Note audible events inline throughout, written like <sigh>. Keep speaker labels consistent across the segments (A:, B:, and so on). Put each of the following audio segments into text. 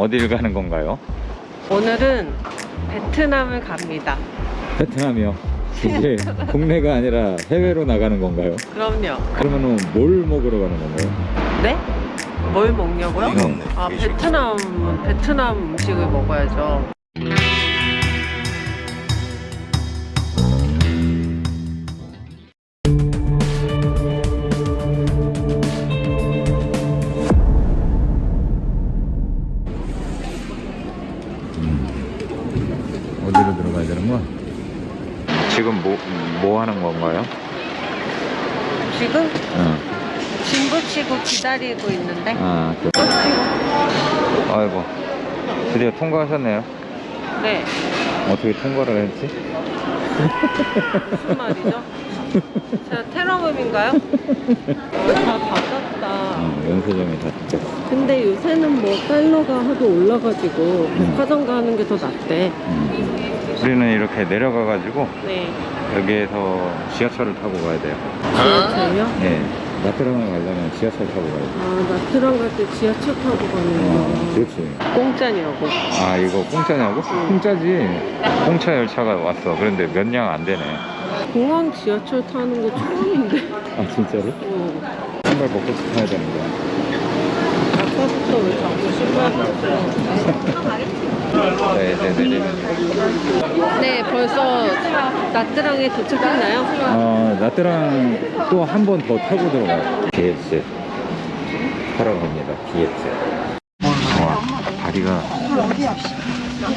A: 어딜 가는 건가요?
B: 오늘은 베트남을 갑니다.
A: 베트남이요. <laughs> 이게 국내가 아니라 해외로 나가는 건가요?
B: 그럼요.
A: 그러면 은 뭘 먹으러 가는 건가요?
B: 네? 뭘 먹냐고요?
A: 네.
B: 아 베트남 베트남 음식을 먹어야죠.
A: 어디로 들어가야 되는 거야? 지금 뭐, 뭐 하는 건가요?
B: 지금
A: 응.
B: 짐 붙이고 기다리고 있는데
A: 아, 그, 아이고. 드디어 통과하셨네요.
B: 네
A: 어떻게 통과를 했지?
B: 무슨 말이죠? 제가 테러범인가요? 다 받았다.
A: 응, 연세점에 다 듣겠어.
B: 근데 요새는 뭐 달러가 하도 올라가지고 백화점 가는 게 더 낫대.
A: 음. 우리는 이렇게 내려가 가지고
B: 네.
A: 여기에서 지하철을 타고 가야 돼요.
B: 지하철요?
A: 네. 나트랑을 가려면 지하철 타고 가야 돼요.
B: 아 나트랑 갈 때 지하철 타고
A: 어,
B: 가는구나.
A: 그렇지.
B: 공짜냐고.
A: 아, 이거 공짜냐고? 공짜지. 공차 열차가 왔어. 그런데 몇량안 되네.
B: 공항 지하철 타는 거 처음인데.
A: 아, 진짜로?
B: 어.
A: 신발 벗고 타야 되는 거야. 네, 네, 네, 네.
B: 네, 벌써 나트랑에 도착했나요?
A: 어, 나트랑 또 한 번 더 타고 들어가요. BX 타러 갑니다. BX. 와, 다리가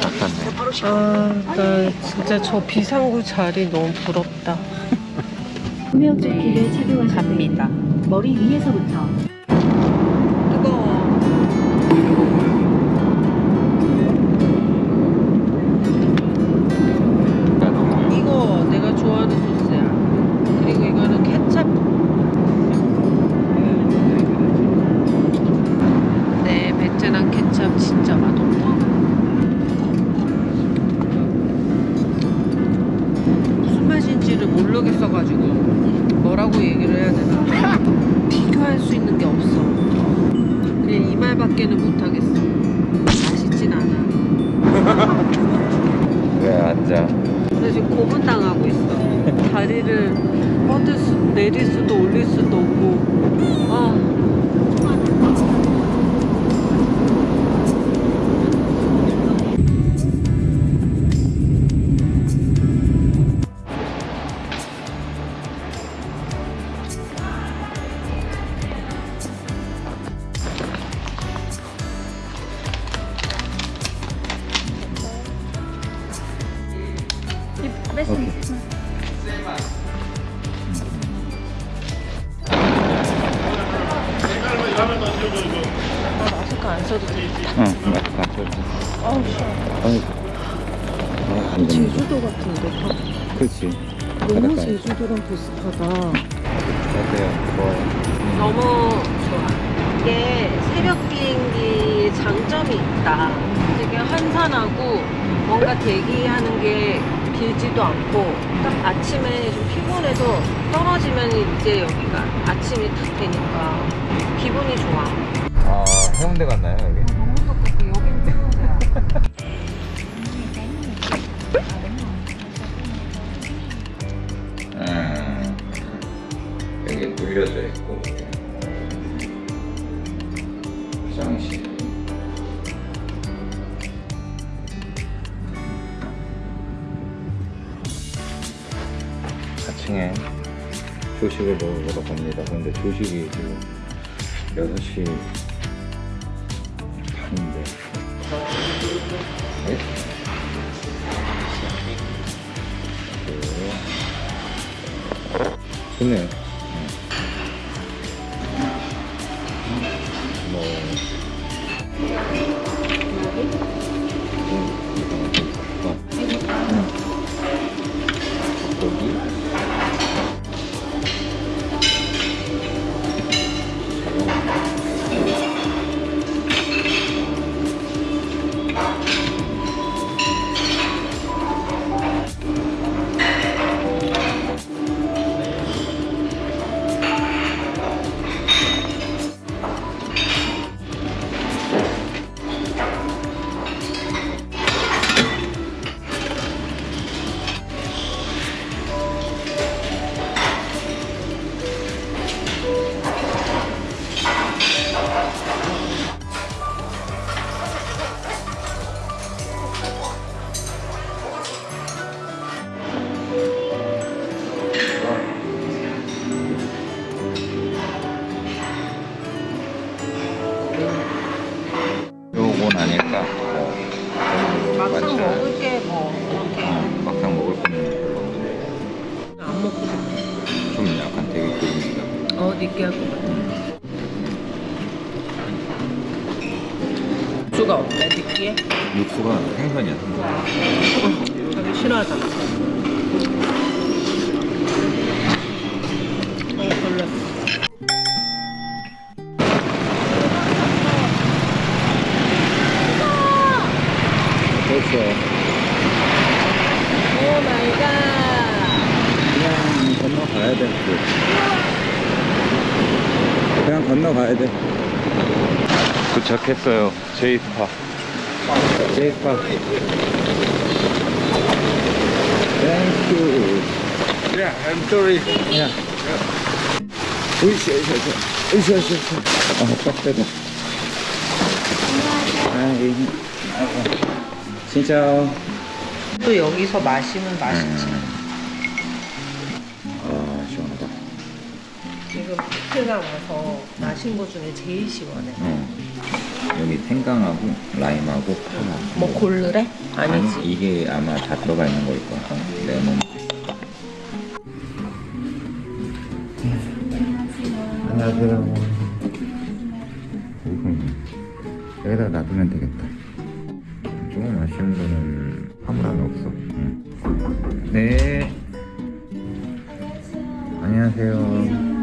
A: 닦았네.
B: 아, 나 진짜 저 비상구 자리 너무 부럽다.
C: 구명조끼를 착용하시고
B: 갑니다.
C: 머리 위에서부터
B: 다리를 뻗을 수, 내릴 수도 올릴 수도 없고. 아. 아, 제주도 같은데.
A: 그렇지.
B: 너무
A: 바닷가에.
B: 제주도랑 비슷하다.
A: 어때요? 좋아요?
B: 너무 좋아. 이게 새벽 비행기 장점이 있다. 되게 한산하고 뭔가 대기하는 게 길지도 않고 딱 아침에 좀 피곤해서 떨어지면 이제 여기가 아침이 딱 되니까 기분이 좋아.
A: 아, 해운대 갔나요, 여기? 음, 여기 눌려져 있고 화장실. 사층에 조식을 먹으러 갑니다. 근데 조식이 지금 6시 좋네요.
B: 수가 없네 느끼해?
A: 육수가 생선이야 생선
B: 싫어하잖아. 어.
A: 됐어
B: 오 마이 갓.
A: 그냥 건너가야 돼 그냥 건너가야 돼 도착했어요. 제이스파. 제이스파. Thank you.
C: Yeah, I'm sorry.
A: 야. 으쌰 으쌰 으쌰 으쌰 으쌰. 아 빡세다. 아이 아이고. 진짜.
B: 또 여기서 마시면 맛있지.
A: 아 시원하다.
B: 지금 호텔가 와서 마신 것 중에 제일 시원해.
A: 어. 여기 생강하고 라임하고 파하고
B: 뭐 고르래? 아니지.
A: 아니, 이게 아마 다 들어가 있는 거일 거야. 레몬 안녕하세요. 여기다 놔두면 되겠다. 조금 아쉬운 거는 화물 안에 없어. 응. 네. 안녕하세요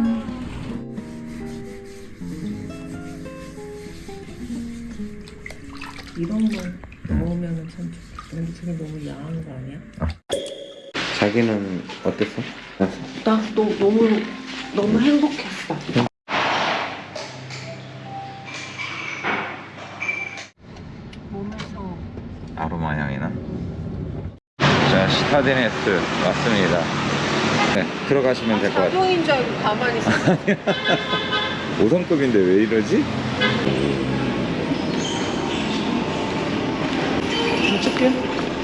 B: 거 아니야?
A: 자기는 어땠어?
B: 나 너, 너무 너무 행복했어. 몸에서
A: 아로마 향이나? 자, 시타데네스 왔습니다. 네, 들어가시면 될 것 같아요.
B: 사동인 줄 알고 가만히 있어.
A: 5성급인데 <laughs> 왜 이러지?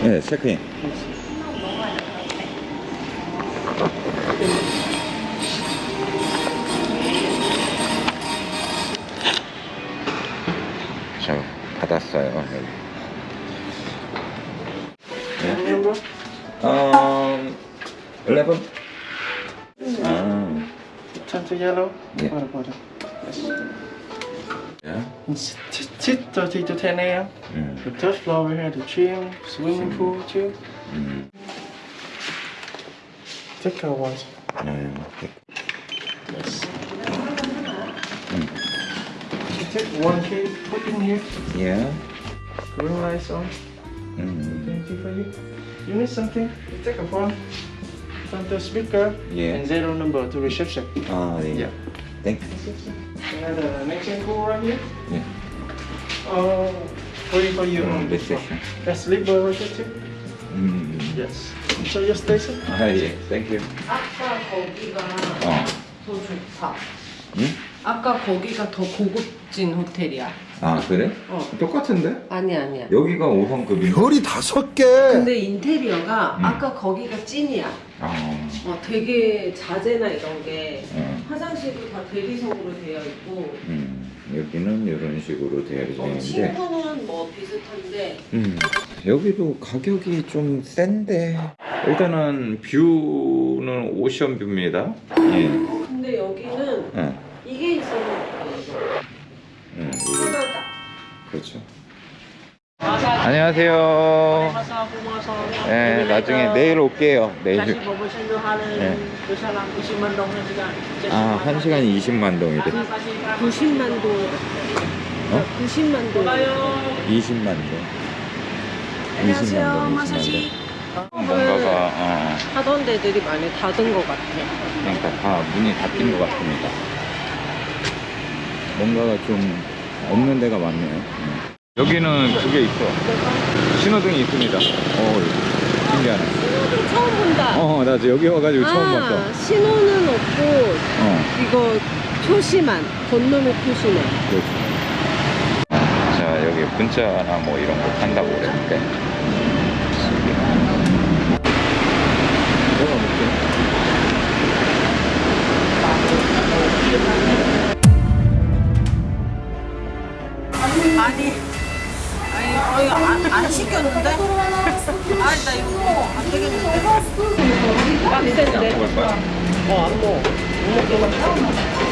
A: 네, 체크인. 자, 받았어요. 네.
C: Remember?
A: 음, 11? 아,
C: Turn to yellow?
A: Yeah.
C: What about it? Yes.
A: Yeah?
C: It's Thursday to 10 a.m. The third floor we have the gym, swimming pool too.
A: Mm.
C: Take a ones.
A: Yeah,
C: yeah.
A: Yes.
C: Mm. Take one cake, put in here.
A: Yeah.
C: Green lights on.
A: Mm-hmm.
C: Mm. Something for you. You need something? You take a phone from the speaker
A: yeah.
C: and zero number to reception.
A: Oh, yeah.
C: yeah.
A: Thank you.
C: We have the next and cool right here.
A: 예.
C: Oh, free for you.
A: 음,
C: on this one.
A: reception.
C: That's sleeper right here too.
A: 음,
C: Yes. So your station?
A: 아, 예. Thank you.
B: 아까 거기가
A: 어.
B: 더 좋다.
A: 응?
B: 아까 거기가 더 고급진 호텔이야.
A: 아, 그래?
B: 어.
A: 똑같은데?
B: 아니 아니야.
A: 여기가 5성급인데?
D: 별이 다섯 개.
B: 근데 인테리어가
A: 음.
B: 아까 거기가 찐이야.
A: 아,
B: 어, 되게 자재나 이런 게
A: 어.
B: 화장실도 다 대리석으로 되어 있고
A: 음, 여기는 이런 식으로 되어
B: 어,
A: 있는데
B: 친구는 뭐 비슷한데
A: 음, 여기도 가격이 좀 센데 일단은 뷰는 오션뷰입니다 예,
B: 근데 여기는
A: 어, 그렇죠 안녕하세요 네, 나중에 내일 올게요 내일 네. 아, 1시간 20만 동이래
B: 90만 동.
A: 어?
B: 90만 동.
A: 20만 동 20만 동 20만 동 뭔가가 어,
B: 하던 데들이 많이 닫은 것 같아.
A: 그러니까 다 문이 닫힌 것 같습니다. 뭔가가 좀 없는 데가 많네요. 음. 여기는 그게 있어. 신호등이 있습니다. 어, 신기하네.
B: 신호등 처음 본다.
A: 어, 나 지금 여기 와가지고 처음 봤어.
B: 아, 신호는 없고
A: 어,
B: 이거 표시만 건너면 표시네.
A: 그렇지. 자, 여기 문자나 뭐 이런 거 판다고 그랬는데. 내가 볼게.
B: 아니, 아니, 이거 안, 안 시켰는데? <laughs> 아니, 나 이거 안 되겠는데? 빡센데?
A: 먹을 거야?
B: 어, 안 먹어. 못 먹겠어.